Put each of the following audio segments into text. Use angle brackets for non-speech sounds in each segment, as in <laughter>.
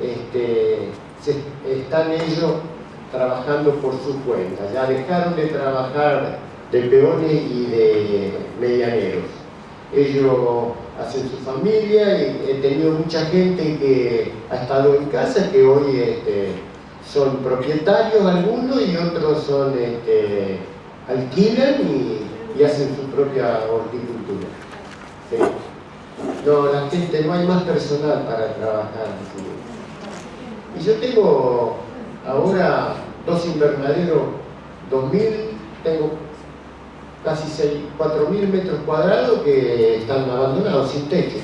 este, están ellos trabajando por su cuenta, ya dejaron de trabajar de peones y de medianeros. Ellos hacen su familia y he tenido mucha gente que ha estado en casa que hoy este, son propietarios algunos y otros son este, alquilan y, hacen su propia horticultura. No, la gente, no hay más personal para trabajar. Y yo tengo ahora dos invernaderos, 2000, tengo casi 4.000 metros cuadrados que están abandonados, sin techo.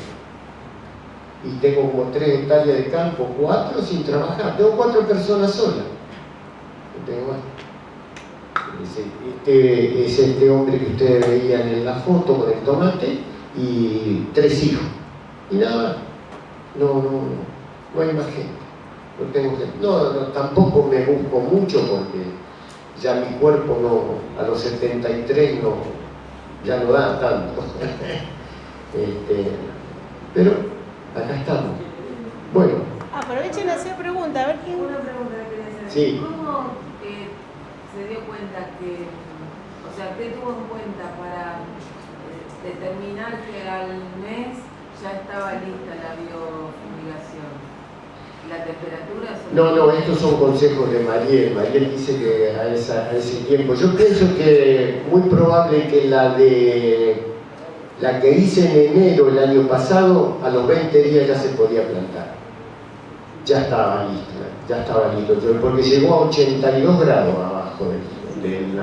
Y tengo como 3 hectáreas de campo, 4 sin trabajar. Tengo 4 personas solas. Este es este hombre que ustedes veían en la foto con el tomate y tres hijos. Y nada No, no, no, no hay más gente. No, tengo No, no, tampoco me busco mucho porque ya mi cuerpo no, a los 73 no, ya no da tanto. <laughs> este, pero acá estamos. Bueno. Aprovechen a hacer preguntas, a ver quién. Una pregunta que quería hacer. Sí. ¿Cómo eh, se dio cuenta que, o sea, qué tuvo en cuenta para determinar que al mes ya estaba lista la biofumigación. ¿La temperatura? No, no, estos son consejos de Mariel. Mariel dice que a, ese tiempo. Yo pienso que muy probable que la de la que hice en enero el año pasado, a los 20 días ya se podía plantar. Ya estaba lista, ya estaba listo, porque llegó a 82 grados abajo del, del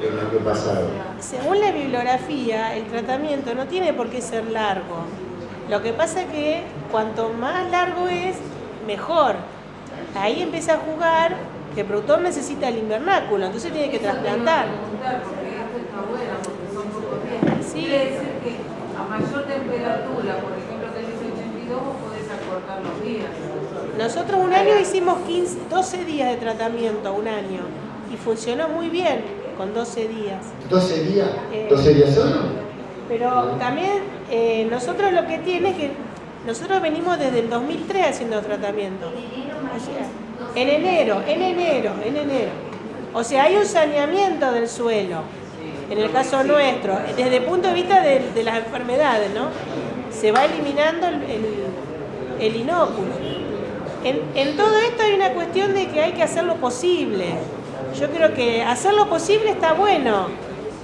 el año pasado. Según la bibliografía, el tratamiento no tiene por qué ser largo. Lo que pasa es que cuanto más largo es, mejor. Ahí empieza a jugar que el productor necesita el invernáculo, entonces tiene que trasplantar. Sí. Quiere decir que a mayor temperatura, por ejemplo, tenés 82, vos podés acortar los días. Nosotros un año hicimos 15, 12 días de tratamiento, un año, y funcionó muy bien con 12 días. ¿12 días? ¿12 eh, días solo? Pero también eh, nosotros lo que tiene es que nosotros venimos desde el 2003 haciendo tratamiento. en enero, en enero, en enero. O sea, hay un saneamiento del suelo, en el caso nuestro, desde el punto de vista de, las enfermedades, ¿no? Se va eliminando el, el, inóculo. En, en todo esto hay una cuestión de que hay que hacer lo posible. Yo creo que hacer lo posible está bueno,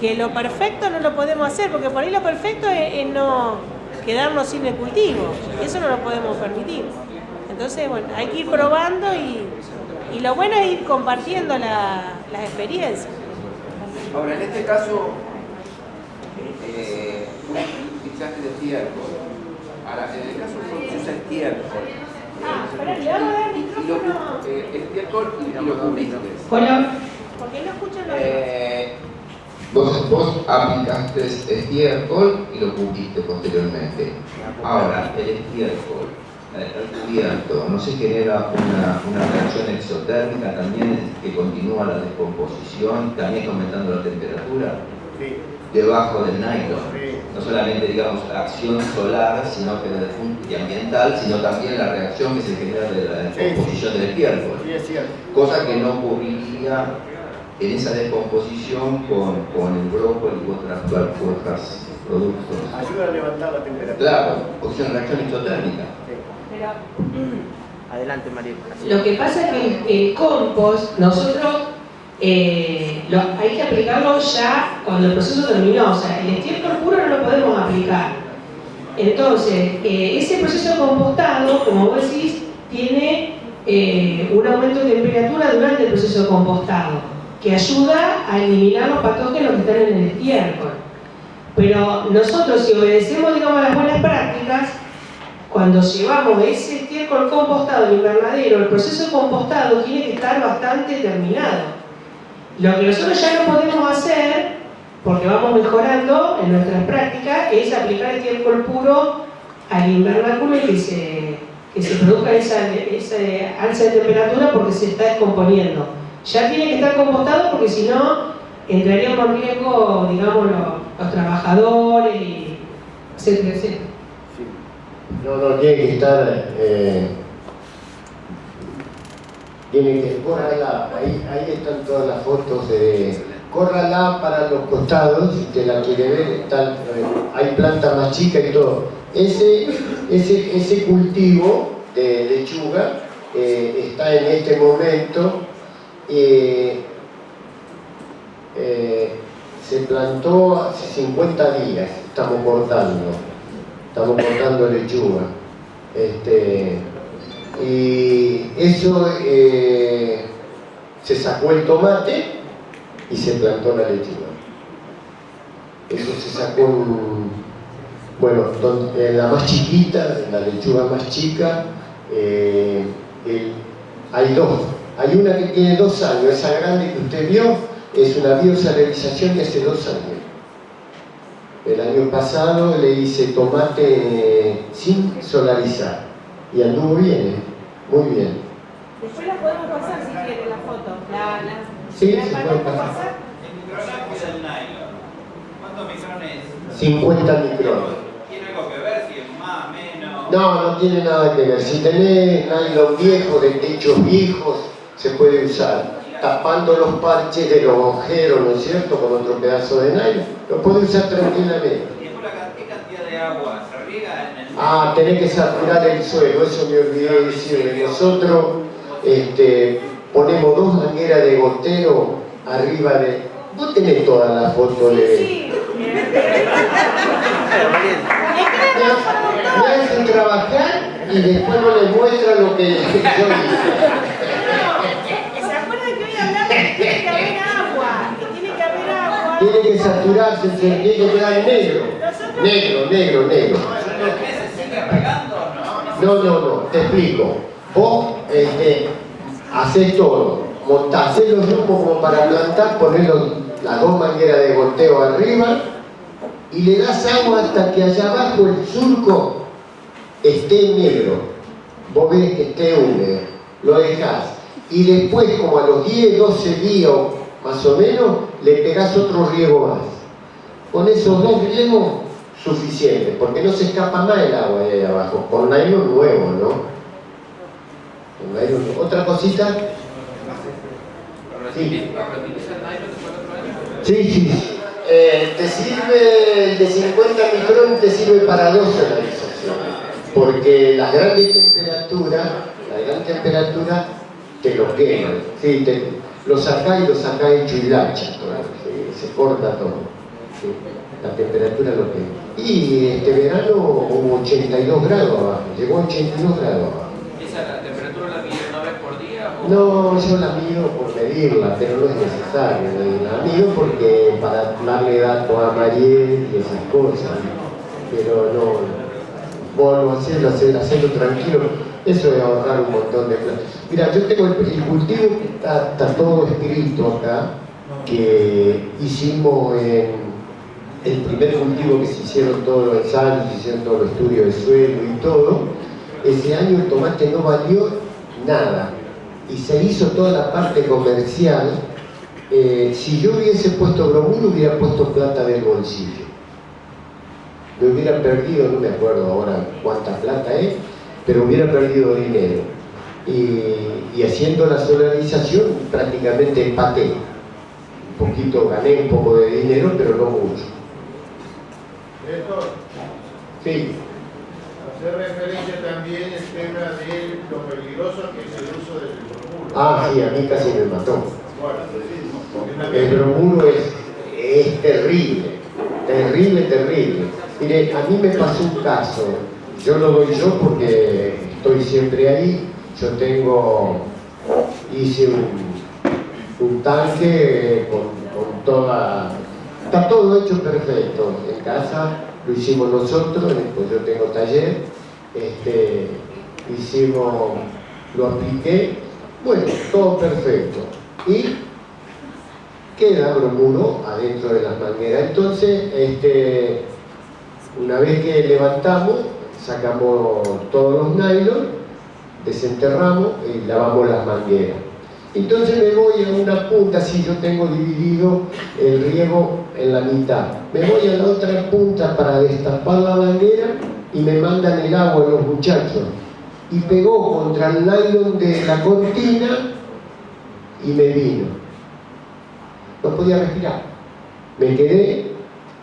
que lo perfecto no lo podemos hacer, porque por ahí lo perfecto es, no quedarnos sin el cultivo, eso no lo podemos permitir. Entonces, bueno, hay que ir probando y, lo bueno es ir compartiendo las experiencias. Ahora, en este caso, eh, fichaje de estiércol. Ahora, en el caso de usa estiércol, Ah, el. Eh, estiércol y lo cubriste. Hola. ¿Por qué no escuchan los eh, vos, vos aplicaste estiércol y lo cubriste posteriormente. Ahora, el estiércol al cubierto no se genera una, una, reacción exotérmica también que continúa la descomposición, también aumentando la temperatura. Sí debajo del nylon. No solamente, digamos, la acción solar sino que y ambiental, sino también la reacción que se genera de la descomposición del estiércol. Cosa que no ocurriría en esa descomposición con, con el brócoli u otras, otros productos. Ayuda a levantar la temperatura. Claro, porque es una reacción exotérmica. <clears throat> Adelante, María. Lo que pasa es que el compost, nosotros eh, hay que aplicarlo ya cuando el proceso terminó, o sea, el estiércol puro no lo podemos aplicar. Entonces, eh, ese proceso de compostado, como vos decís, tiene eh, un aumento de temperatura durante el proceso de compostado, que ayuda a eliminar los patógenos que están en el estiércol. Pero nosotros, si obedecemos, digamos, las buenas prácticas, cuando llevamos ese estiércol compostado al invernadero, el proceso de compostado tiene que estar bastante terminado. Lo que nosotros ya no podemos hacer, porque vamos mejorando en nuestras prácticas, es aplicar estiércol puro al invernáculo y que se, que se produzca esa, esa alza de temperatura porque se está descomponiendo. Ya tiene que estar compostado porque si no entraríamos en riesgo, digamos, los, trabajadores, etcétera, etcétera. No, no, tiene que estar... Eh, tiene que... Córrala, ahí, están todas las fotos de... Córrala para los costados, si te la quiere ver, está, hay planta más chica y todo. Ese, ese, ese cultivo de lechuga eh, está en este momento eh, eh, se plantó hace 50 días, estamos cortando, estamos cortando lechuga. Este, y eso eh, se sacó el tomate y se plantó la lechuga. Eso se sacó en, bueno, en la más chiquita, la lechuga más chica, eh, hay dos. Hay una que tiene dos años, esa grande que usted vio, es una biosalarización de hace dos años. El año pasado le hice tomate sin solarizar y anduvo bien, ¿eh? muy bien. Después la podemos pasar si quiere la foto. La, la, sí, se puede pasar. ¿Cuántos micrones? 50 micrones. ¿Tiene algo que ver si es más, menos? No, no tiene nada que ver. Si tenés nylon viejo, de techos viejos, se puede usar tapando los parches de los agujeros, ¿no es cierto?, con otro pedazo de nylon, lo puede usar tranquilamente. ¿Qué cantidad de agua se riega en el Ah, tenés que saturar el suelo, eso me olvidé de decirle. Nosotros este, ponemos dos mangueras de gotero arriba de... Vos tenés toda la foto de... Sí, Me hacen trabajar y después no les muestra lo que yo hice. tiene que haber agua, que tiene que haber agua. Tiene que saturarse, tiene que quedar negro. Negro, negro, negro. No, no, no, te explico. Vos este, haces todo, montás los como para plantar, ponés las dos mangueras de goteo arriba y le das agua hasta que allá abajo el surco esté negro. Vos ves que esté húmedo, lo dejás y después como a los 10, 12 días más o menos, le pegás otro riego más. Con esos dos riegos, suficiente, porque no se escapa más el agua de ahí abajo, con nylon nuevo, ¿no? Con nylon nuevo. ¿Otra cosita? Sí. Sí, sí. Eh, te sirve, el de 50 micrones te sirve para dos solarizaciones, porque la grandes temperaturas, la gran temperatura te lo queman, ¿sí? te, lo sacás y lo hecho hilacha, se corta todo, la temperatura lo quema. Y este verano hubo 82 grados abajo, llegó a 82 grados abajo. ¿Esa la temperatura la mide una vez por día? O... No, yo la mido por medirla, pero no es necesario La mido porque para darle datos a Mariel y esas cosas, pero no, vos lo hacerlo, hacerlo tranquilo eso es ahorrar un montón de plata. Mira, yo tengo el, cultivo que está, todo escrito acá, que hicimos en el primer cultivo que se hicieron todos los ensayos, se hicieron todos los estudios de suelo y todo. Ese año el tomate no valió nada y se hizo toda la parte comercial. Eh, si yo hubiese puesto bromuro, hubiera puesto plata del bolsillo. Me hubiera perdido, no me acuerdo ahora cuánta plata es, pero hubiera perdido dinero. Y, haciendo la solarización prácticamente empaté. Un poquito, gané un poco de dinero, pero no mucho. Esto, sí. Hacer referencia también el tema de lo peligroso que es el uso del bromuro. Ah, sí, a mí casi me mató. el bromuro es, es terrible, terrible, terrible. Mire, a mí me pasó un caso yo lo doy yo porque estoy siempre ahí. Yo tengo, hice un, tanque con, toda, está todo hecho perfecto. Casa lo hicimos nosotros, después yo tengo taller, este, hicimos, lo apliqué, bueno, todo perfecto. Y queda bromuro adentro de las mangueras. Entonces, este, una vez que levantamos, sacamos todos los nylon, desenterramos y lavamos las mangueras. Entonces me voy a una punta, si yo tengo dividido el riego en la mitad. Me voy a la otra punta para destapar la manguera y me mandan el agua los muchachos. Y pegó contra el nylon de la cortina y me vino. No podía respirar. Me quedé,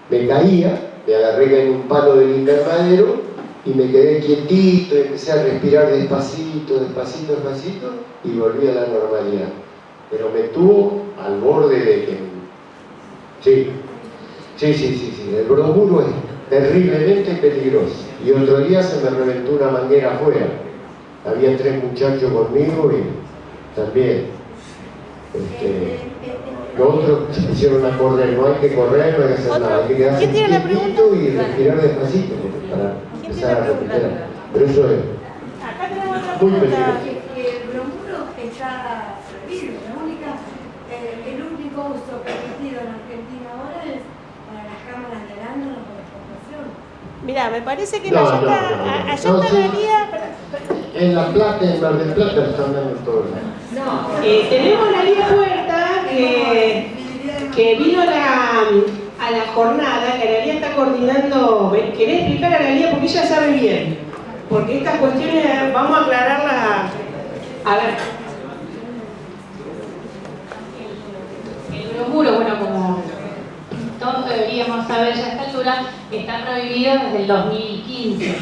me caía, me agarré en un palo del invernadero y me quedé quietito, empecé a respirar despacito, despacito, despacito y volví a la normalidad. Pero me tuvo al borde de que... Sí, sí, sí, sí, sí. el bromuro es terriblemente peligroso. Y otro día se me reventó una manguera afuera. Había tres muchachos conmigo y también. Este, los otros se pusieron a correr, no hay que correr, no hay que hacer Otro. nada, hay que quedarse ¿Quién tiene la pregunta? y respirar despacito para ¿Quién empezar a recuperar. Pero eso es Acá tenemos otra Muy pregunta. que, que el bromuro está prohibido. La única, eh, el único uso permitido en Argentina ahora es para las cámaras de arándano por exportación. Mira, me parece que No, allá no, está, no, allá No, está En La Plata, en Mar del Plata, están dando todo. No, eh, tenemos la Liga Puerta que, que vino la, a la jornada, que Analia está coordinando. ¿Querés explicar a Analia? Porque ella sabe bien. Porque estas cuestiones vamos a aclararlas. A ver, El bromuro, bueno, como todos deberíamos saber ya a esta altura, está prohibido desde el 2015.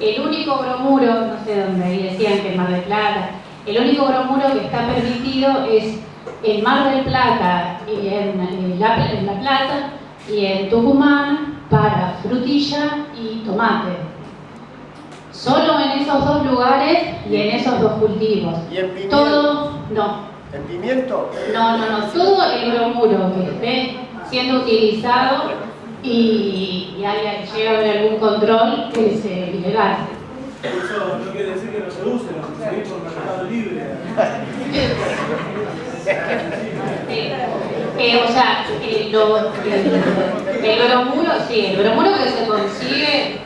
El único bromuro, no sé dónde ahí decían que en Mar del Plata, el único bromuro que está permitido es en Mar del Plata, y en, en la, en La Plata y en Tucumán para frutilla y tomate. Solo en esos dos lugares y en esos dos cultivos. ¿Y en pimiento? Todo, no, ¿En pimiento? no, no, no, todo el bromuro que esté siendo utilizado y, y haya, llega a haber algún control es eh, ilegal. Eso no quiere decir que no se use, lo conseguís por mercado libre. O sea, el, bromuro, sí, el bromuro que se consigue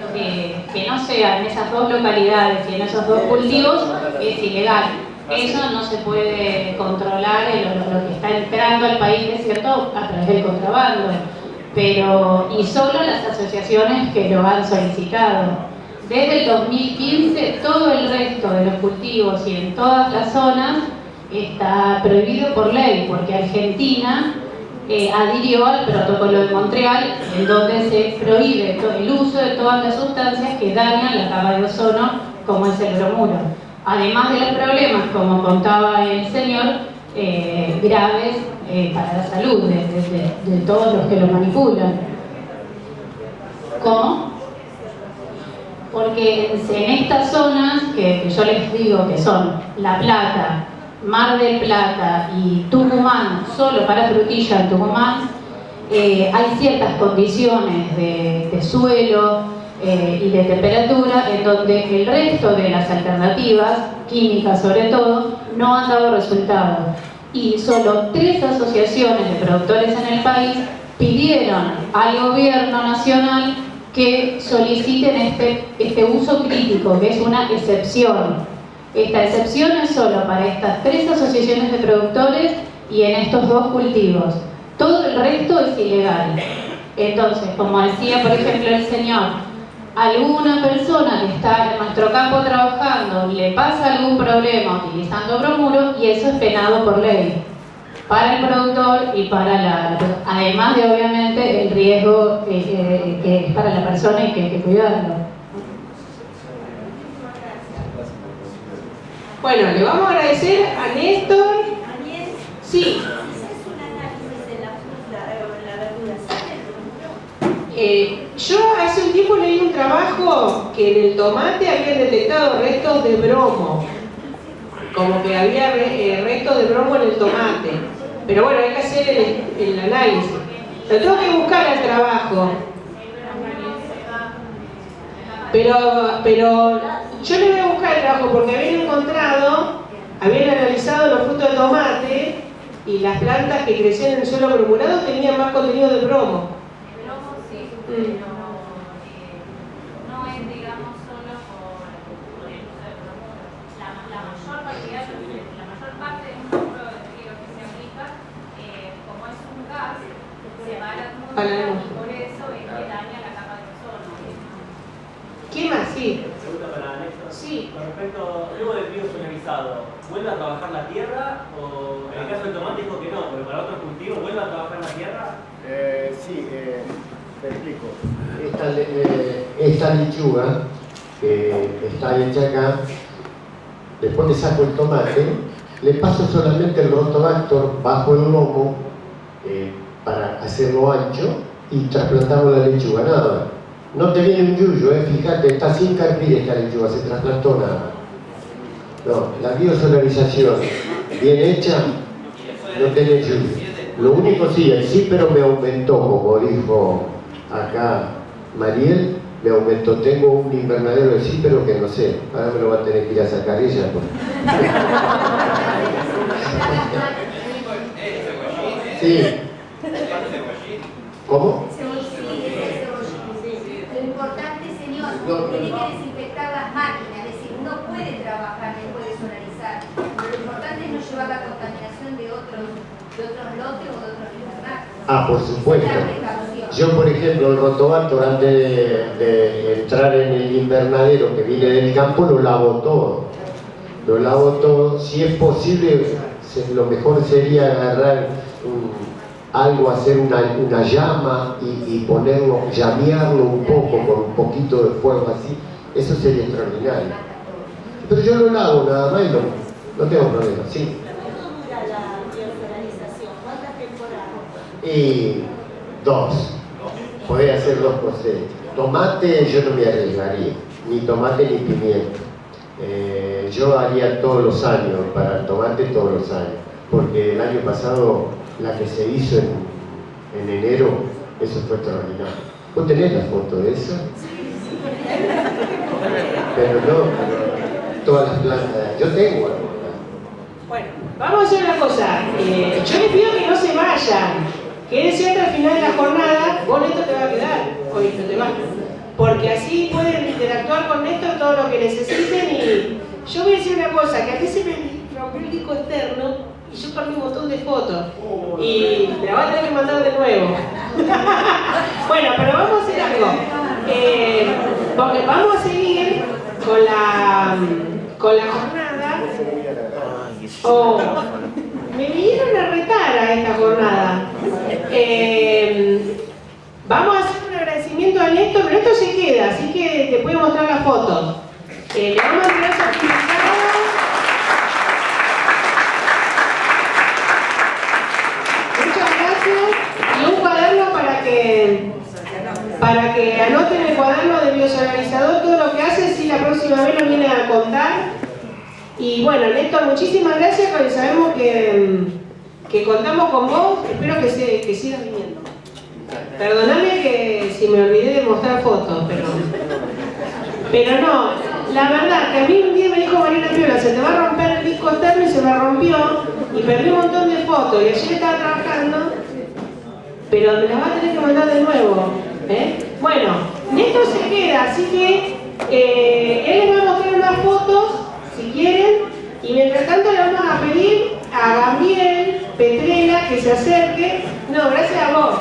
que no sea en esas dos localidades y en esos dos cultivos es ilegal. Eso no se puede controlar lo que está entrando al país, es cierto, a través del contrabando, pero y solo las asociaciones que lo han solicitado. Desde el 2015 todo el resto de los cultivos y en todas las zonas está prohibido por ley, porque Argentina eh, adhirió al protocolo de Montreal, en donde se prohíbe el uso de todas las sustancias que dañan la capa de ozono, como es el bromuro. Además de los problemas, como contaba el señor, eh, graves eh, para la salud de- de todos los que lo manipulan. ¿Cómo? Porque en estas zonas, que, yo les digo que son La Plata, Mar del Plata y Tucumán, solo para frutilla en Tucumán, eh, hay ciertas condiciones de, de suelo eh, y de temperatura en donde el resto de las alternativas, químicas sobre todo, no han dado resultado. Y solo tres asociaciones de productores en el país pidieron al gobierno nacional que soliciten este, este uso crítico, que es una excepción. Esta excepción es solo para estas tres asociaciones de productores y en estos dos cultivos. Todo el resto es ilegal. Entonces, como decía por ejemplo el señor, alguna persona que está en nuestro campo trabajando le pasa algún problema utilizando bromuro y eso es penado por ley para el productor y para la, además de obviamente el riesgo eh, eh, que es para la persona y que hay que bueno, le vamos a agradecer a Néstor. Sí. Eh, yo hace un tiempo leí un trabajo que en el tomate habían detectado restos de bromo. Como que había eh, restos de bromo en el tomate. Pero bueno, hay que hacer el, el análisis. Lo tengo que buscar al trabajo. Pero, pero yo le voy a buscar el trabajo porque habían encontrado, habían analizado los frutos de tomate y las plantas que crecían en el suelo bromurado tenían más contenido de bromo. Bromo sí, Mm. pero eh, no es, digamos, solo por, por el uso del bromuro. La, la mayor cantidad, la mayor parte de un bromuro de río que se aplica, eh, como es un gas, por eso es que daña la capa de ozono. ¿Qué más esto, luego del biosolarizado, ¿vuelve a trabajar la tierra? O en el caso del tomate dijo que no, pero para otros cultivos, ¿vuelve a trabajar la tierra? Eh, sí, eh, te explico. Esta, eh, esta lechuga que está hecha acá, después le saco el tomate, le paso solamente el rotobactor bajo el lomo eh, para hacerlo ancho y trasplantamos la lechuga, nada. No te viene un yuyo, eh, fíjate, está sin carpir esta lechuga, se trasplantó nada. No, la biosolarización bien hecha no tiene yuyo. Lo único sí, el sí, pero me aumentó, como dijo acá Mariel, me aumentó. Tengo un invernadero de sí, pero que no sé, ahora me lo va a tener que ir a sacar ella. pues. <laughs> Sí, ¿cómo? Lo importante, señor, tiene que desinfectar las máquinas, es decir, uno puede trabajar después de solarizar, pero lo importante es no llevar la contaminación de otros, de otros lotes o de otros invernales. Ah, por supuesto. Yo, por ejemplo, el rotobato, antes de, de entrar en el invernadero que viene del campo, lo lavo todo. Lo lavo todo. Si es posible, lo mejor sería agarrar un- algo, hacer una, una llama y, y ponerlo, llamearlo un poco con un poquito de fuego así. Eso sería extraordinario. Pero yo lo lavo nada más y no, no tengo problema. Sí. ¿Cuánto dura la? ¿Cuántas temporadas? Y dos. Podés hacer dos cosechas. Tomate yo no me arriesgaría, ni tomate ni pimiento. Eh, yo haría todos los años, para el tomate todos los años, porque el año pasado la que se hizo en, en enero, eso fue extraordinario. ¿Vos tenés la foto de eso? Pero no, pero todas las plantas, yo tengo algunas. Bueno, vamos a hacer una cosa. Eh, yo les pido que no se vayan. Quédense hasta el final de la jornada. Vos, Néstor, te va a quedar. Hoy no te vas. Porque así pueden interactuar con Néstor todo lo que necesiten. Y yo voy a decir una cosa: que a se me rompió el disco externo y yo perdí un montón de fotos. Y me la van a tener que mandar de nuevo. <laughs> bueno, pero vamos a hacer algo. Eh, porque vamos a seguir con la, con la jornada. Oh, me vinieron a retar a esta jornada. Eh, vamos a hacer un agradecimiento a Néstor, pero esto se queda, así que te puedo mostrar las fotos. Eh, le vamos a entregar certificado. Muchas gracias. Y un cuaderno para que para que anoten el cuaderno de biosolarizador todo lo que hace, si la próxima vez nos viene a contar. Y bueno, Néstor, muchísimas gracias, porque sabemos que, que contamos con vos. Espero que, se, que sigas viniendo. Perdóname que si me olvidé de mostrar fotos, pero, pero no. La verdad, que a mí un día me dijo Marina Piola, se te va a romper el disco externo y se me rompió y perdí un montón de fotos. Y ayer estaba trabajando, pero me las va a tener que mandar de nuevo. ¿eh? Bueno, Néstor se queda, así que eh, él les va a mostrar unas fotos, si quieren, y mientras tanto le vamos a pedir a Gabriel Petrela que se acerque. No, gracias a vos.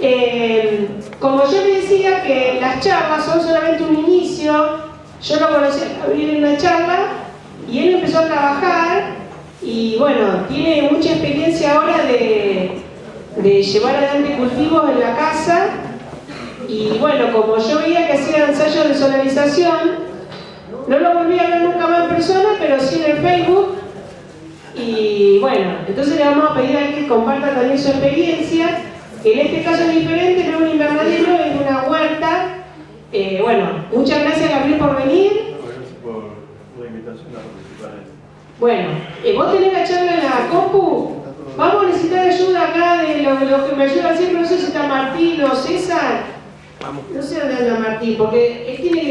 Eh, como yo le decía que las charlas son solamente un inicio, yo lo conocí a Gabriel en una charla y él empezó a trabajar y bueno, tiene mucha experiencia ahora de, de llevar adelante cultivos en la casa y bueno, como yo veía que hacía ensayos de solarización, no lo volví a ver nunca más en persona, pero sí en el Facebook. Y bueno, entonces le vamos a pedir a él que comparta también su experiencia, que en este caso es diferente, no es un invernadero, es una huerta. Eh, bueno, muchas gracias Gabriel por venir. Gracias por la invitación a participar en esto. Bueno, eh, vos tenés la charla en la compu. Vamos a necesitar ayuda acá de los lo que me ayudan siempre, no sé si está Martín o César. No sé dónde anda Martín, porque él tiene que